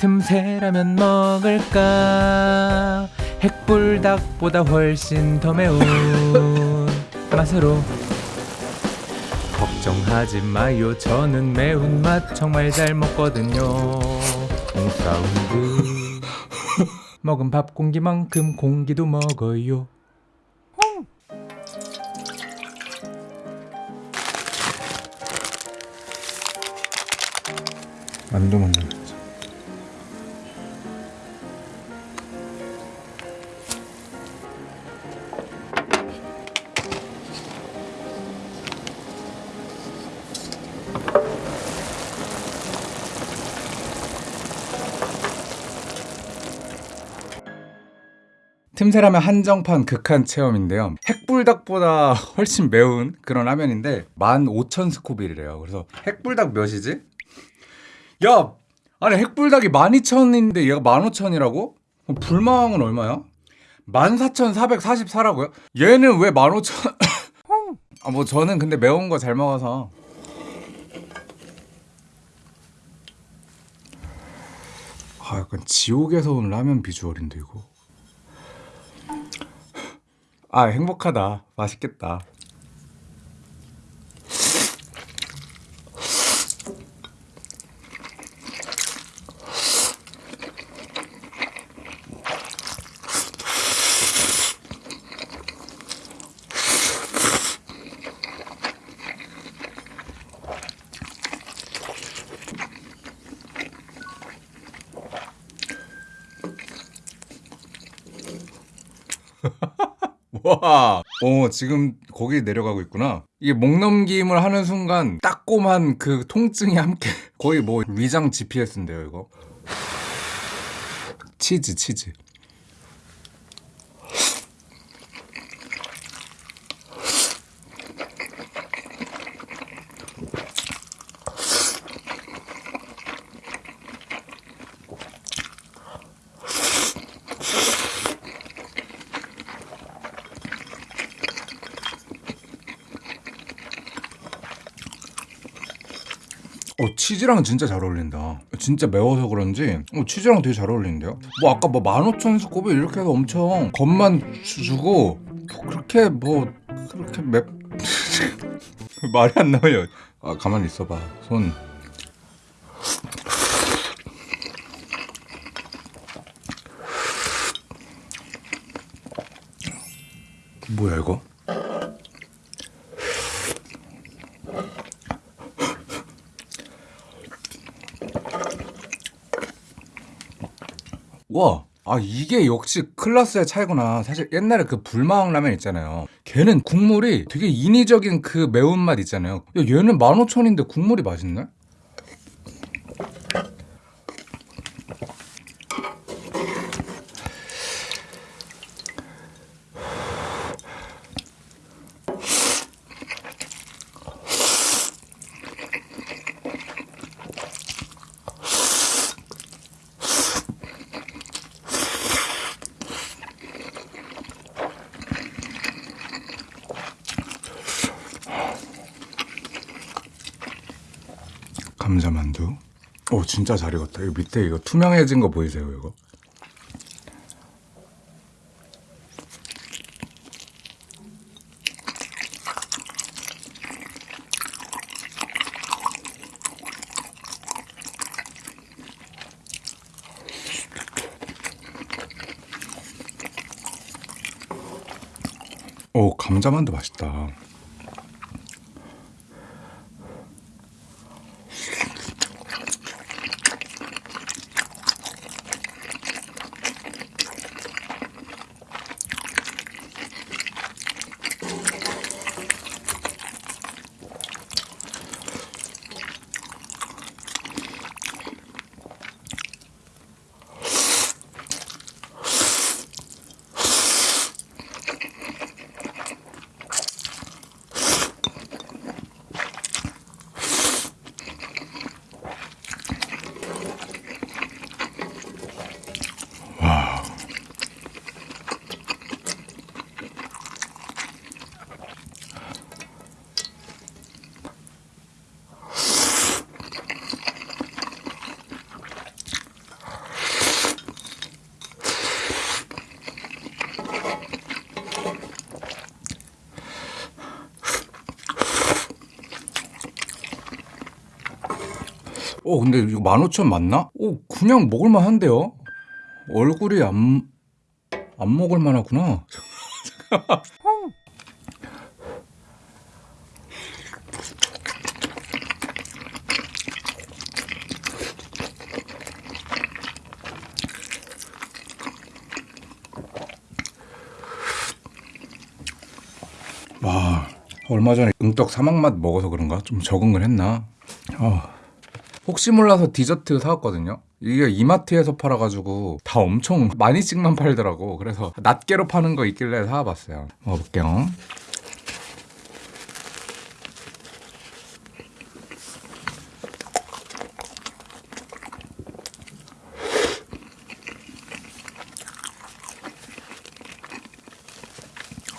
틈새라면 먹을까? 핵불닭보다 훨씬 더 매운 맛으로. 걱정하지 마요. 저는 매운맛 정말 잘 먹거든요. 공사운드 먹은 밥 공기만큼 공기도 먹어요. 만두 만들 틈새라면 한정판 극한 체험인데요. 핵불닭보다 훨씬 매운 그런 라면인데 15,000 스코빌이래요. 그래서 핵불닭 몇이지? 야! 아니 핵불닭이 12,000인데 얘가 15,000이라고? 불망은 얼마야? 14,444라고요? 얘는 왜 15,000... 아 뭐 저는 근데 매운 거 잘 먹어서 아 약간 지옥에서 온 라면 비주얼인데 이거 아 행복하다. 맛있겠다 와, 어 지금 거기 내려가고 있구나. 이게 목 넘김을 하는 순간 따꼼한 그 통증이 함께 거의 뭐 위장 GPS인데요, 이거. 치즈, 치즈. 어 치즈랑 진짜 잘 어울린다. 진짜 매워서 그런지 어, 치즈랑 되게 잘 어울리는데요. 뭐 아까 뭐 15,000 스코빌 이렇게 해서 엄청 주- 주고 뭐 그렇게 뭐 그렇게 맵 말이 안 나와요. 아 가만히 있어봐 손. 뭐야 이거? 와, 아 이게 역시 클라스의 차이구나. 사실 옛날에 그 불망 라면 있잖아요. 걔는 국물이 되게 인위적인 그 매운맛 있잖아요. 야, 얘는 15,000인데 국물이 맛있네? 감자만두. 오 진짜 잘 익었다. 이거 밑에 이거 투명해진 거 보이세요 이거? 오 감자만두 맛있다. 어 근데 이거 15,000 맞나? 오 그냥 먹을만 한데요? 얼굴이 안, 안 먹을만 하구나 와 얼마 전에 응떡 사막맛 먹어서 그런가 좀 적응을 했나 어. 혹시 몰라서 디저트 사왔거든요. 이게 이마트에서 팔아가지고 다 엄청 많이 씩만 팔더라고. 그래서 낱개로 파는 거 있길래 사와봤어요. 먹어볼게요.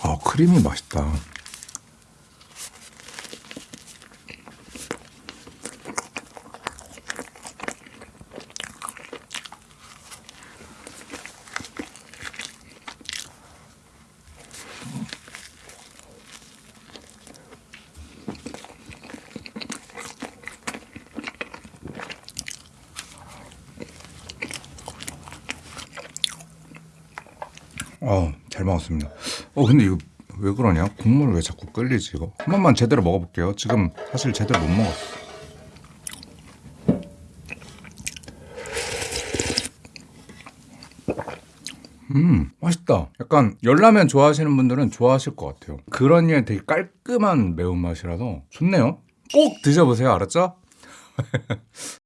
아 크림이 맛있다 어, 잘 먹었습니다. 어, 근데 이거 왜 그러냐? 국물 왜 자꾸 끓리지 이거? 한 번만 제대로 먹어볼게요. 지금 사실 제대로 못 먹었어. 음, 맛있다. 약간 열라면 좋아하시는 분들은 좋아하실 것 같아요. 그런 게 되게 깔끔한 매운맛이라서 좋네요. 꼭 드셔보세요. 알았죠?